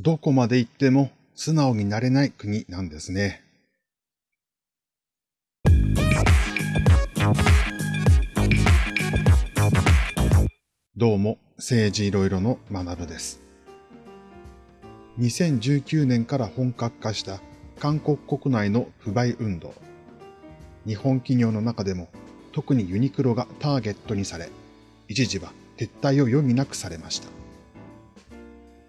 どこまで行っても素直になれない国なんですね。どうも、政治いろいろの学部です。2019年から本格化した韓国国内の不買運動。日本企業の中でも特にユニクロがターゲットにされ、一時は撤退を余儀なくされました。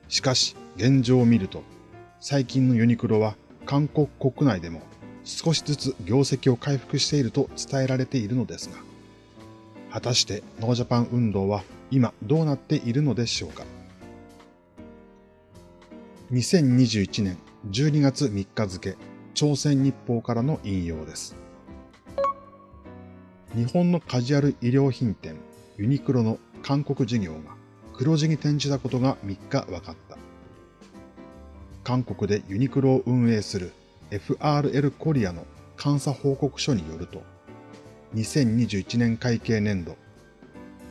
しかし、現状を見ると、最近のユニクロは韓国国内でも少しずつ業績を回復していると伝えられているのですが、果たしてノージャパン運動は今どうなっているのでしょうか。2021年12月3日付、朝鮮日報からの引用です。日本のカジュアル衣料品店ユニクロの韓国事業が黒字に転じたことが3日分かった。韓国でユニクロを運営する FRL コリアの監査報告書によると、2021年会計年度、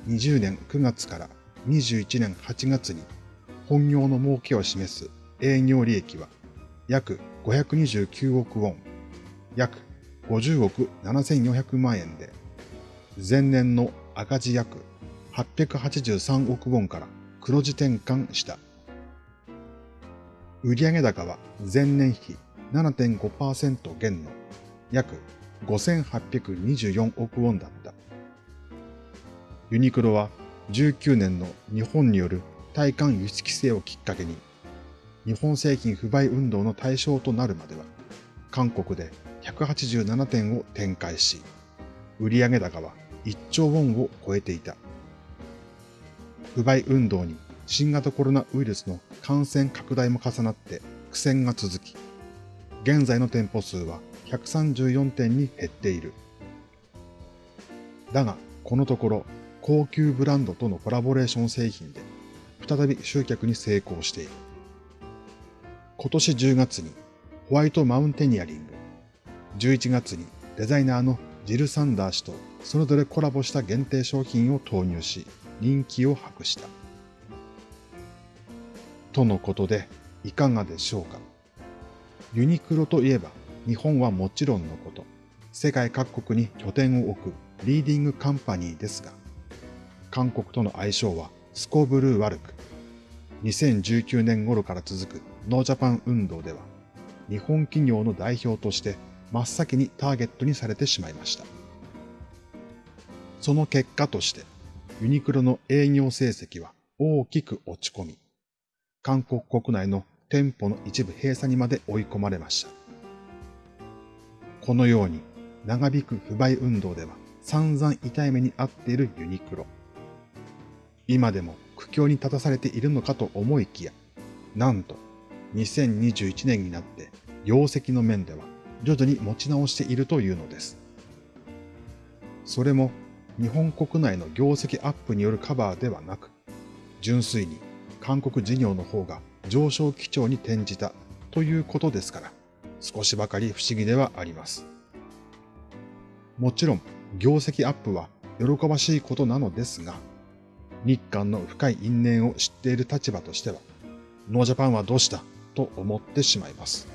20年9月から21年8月に本業の儲けを示す営業利益は約529億ウォン、約50億7400万円で、前年の赤字約883億ウォンから黒字転換した。売上高は前年比7.5%減の約5824億ウォンだった。ユニクロは19年の日本による対韓輸出規制をきっかけに、日本製品不買運動の対象となるまでは、韓国で187店を展開し、売上高は1兆ウォンを超えていた。不買運動に新型コロナウイルスの感染拡大も重なって苦戦が続き、現在の店舗数は134店に減っている。だが、このところ高級ブランドとのコラボレーション製品で再び集客に成功している。今年10月にホワイトマウンテニアリング、11月にデザイナーのジル・サンダー氏とそれぞれコラボした限定商品を投入し、人気を博した。とのことで、いかがでしょうか？ユニクロといえば、日本はもちろんのこと、世界各国に拠点を置くリーディングカンパニーですが、韓国との相性はすこぶる悪く、2019年頃から続くノージャパン運動では、日本企業の代表として真っ先にターゲットにされてしまいました。その結果として、ユニクロの営業成績は大きく落ち込み、韓国国内の店舗の一部閉鎖にまで追い込まれました。このように長引く不買運動では散々痛い目に遭っているユニクロ。今でも苦境に立たされているのかと思いきや、なんと2021年になって業績の面では徐々に持ち直しているというのです。それも日本国内の業績アップによるカバーではなく、純粋に韓国事業の方が上昇基調に転じたということですから、少しばかり不思議ではあります。もちろん、業績アップは喜ばしいことなのですが、日韓の深い因縁を知っている立場としては、ノージャパンはどうしたと思ってしまいます。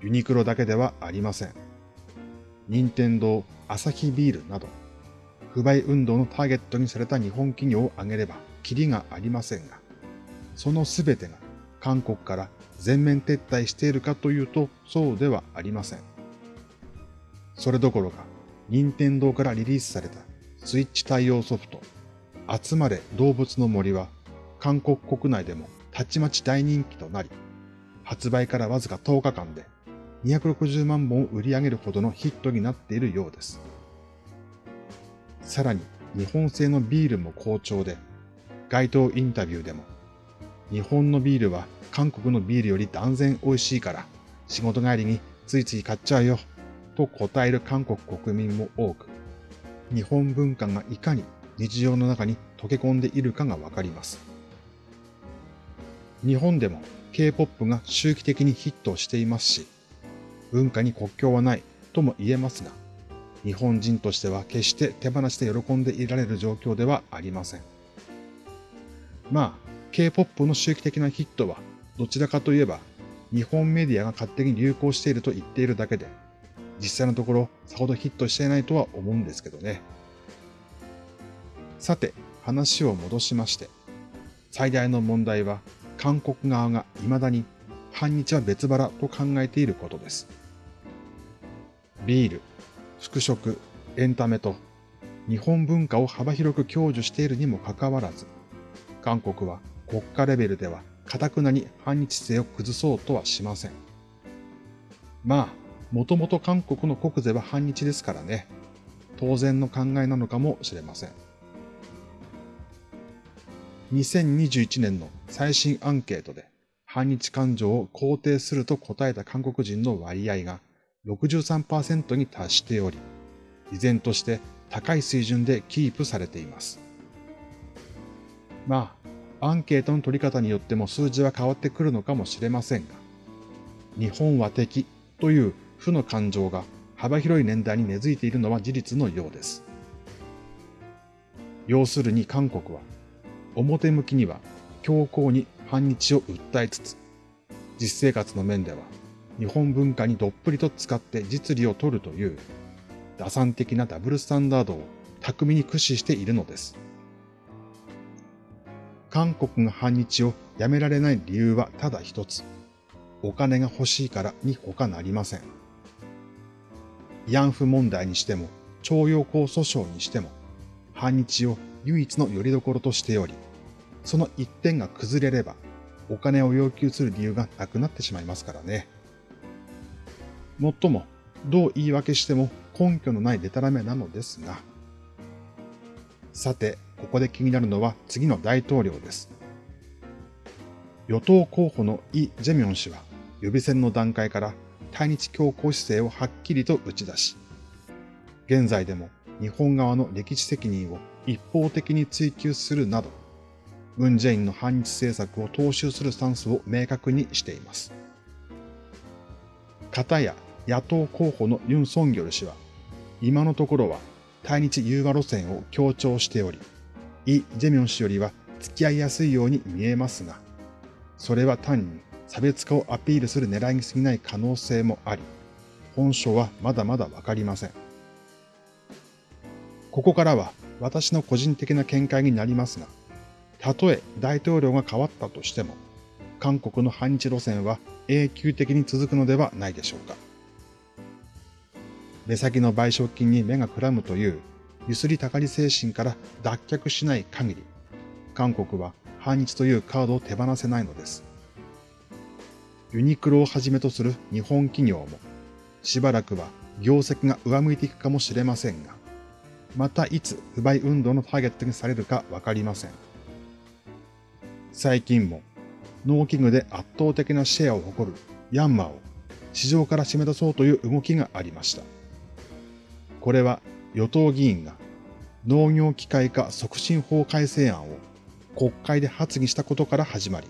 ユニクロだけではありません。任天堂、アサヒビールなど、不買運動のターゲットにされた日本企業を挙げればキリがありませんが、そのすべてが韓国から全面撤退しているかというとそうではありません。それどころか、任天堂からリリースされたスイッチ対応ソフト、集まれ動物の森は韓国国内でもたちまち大人気となり、発売からわずか10日間で260万本を売り上げるほどのヒットになっているようです。さらに日本製のビールも好調で、街頭インタビューでも、日本のビールは韓国のビールより断然美味しいから、仕事帰りについつい買っちゃうよ、と答える韓国国民も多く、日本文化がいかに日常の中に溶け込んでいるかがわかります。日本でも K-POP が周期的にヒットしていますし、文化に国境はないとも言えますが、日本人としては決して手放して喜んでいられる状況ではありません。まあ、K-POP の周期的なヒットはどちらかといえば日本メディアが勝手に流行していると言っているだけで、実際のところさほどヒットしていないとは思うんですけどね。さて、話を戻しまして、最大の問題は韓国側が未だに反日は別腹と考えていることです。ビール、服飾、エンタメと日本文化を幅広く享受しているにもかかわらず、韓国は国家レベルでは堅くなに反日性を崩そうとはしません。まあ、もともと韓国の国税は反日ですからね、当然の考えなのかもしれません。2021年の最新アンケートで反日感情を肯定すると答えた韓国人の割合が63%に達しており、依然として高い水準でキープされています。まあ、アンケートの取り方によっても数字は変わってくるのかもしれませんが、日本は敵という負の感情が幅広い年代に根付いているのは事実のようです。要するに韓国は表向きには強硬に反日を訴えつつ、実生活の面では日本文化にどっぷりと使って実利を取るという打算的なダブルスタンダードを巧みに駆使しているのです。韓国が反日をやめられない理由はただ一つ。お金が欲しいからに他なりません。慰安婦問題にしても、徴用工訴訟にしても、反日を唯一の拠り所としており、その一点が崩れれば、お金を要求する理由がなくなってしまいますからね。もっとも、どう言い訳しても根拠のないデタラメなのですが。さて、ここで気になるのは次の大統領です。与党候補のイ・ジェミョン氏は予備選の段階から対日強硬姿勢をはっきりと打ち出し、現在でも日本側の歴史責任を一方的に追及するなど、ムン・ジェインの反日政策を踏襲するスタンスを明確にしています。片や野党候補のユン・ソンギョル氏は、今のところは対日融和路線を強調しており、イ・ジェミョン氏よりは付き合いやすいように見えますが、それは単に差別化をアピールする狙いに過ぎない可能性もあり、本性はまだまだわかりません。ここからは私の個人的な見解になりますが、たとえ大統領が変わったとしても、韓国の反日路線は永久的に続くのではないでしょうか。目先の賠償金に目がくらむというゆすりたかり精神から脱却しない限り、韓国は反日というカードを手放せないのです。ユニクロをはじめとする日本企業も、しばらくは業績が上向いていくかもしれませんが、またいつ不買運動のターゲットにされるかわかりません。最近も農機具で圧倒的なシェアを誇るヤンマーを市場から締め出そうという動きがありました。これは与党議員が農業機械化促進法改正案を国会で発議したことから始まり、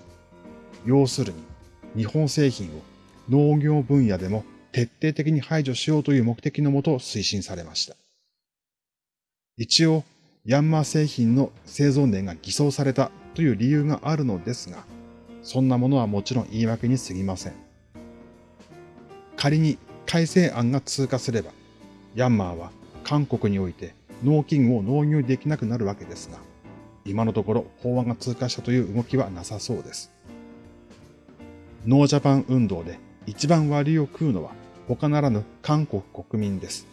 要するに日本製品を農業分野でも徹底的に排除しようという目的のもと推進されました。一応、ヤンマー製品の製造年が偽装されたという理由があるのですが、そんなものはもちろん言い訳に過ぎません。仮に改正案が通過すれば、ヤンマーは韓国において農機具を納入できなくなるわけですが、今のところ法案が通過したという動きはなさそうです。ノージャパン運動で一番割を食うのは他ならぬ韓国国民です。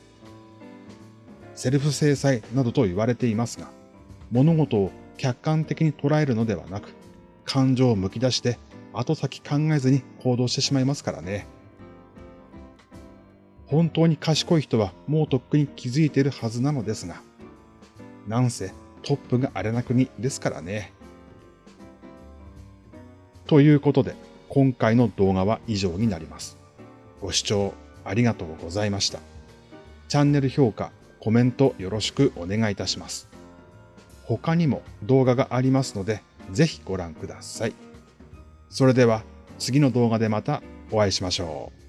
セルフ制裁などと言われていますが、物事を客観的に捉えるのではなく、感情をむき出して後先考えずに行動してしまいますからね。本当に賢い人はもうとっくに気づいているはずなのですが、なんせトップがあれな国ですからね。ということで、今回の動画は以上になります。ご視聴ありがとうございました。チャンネル評価、コメントよろしくお願いいたします。他にも動画がありますので、ぜひご覧ください。それでは次の動画でまたお会いしましょう。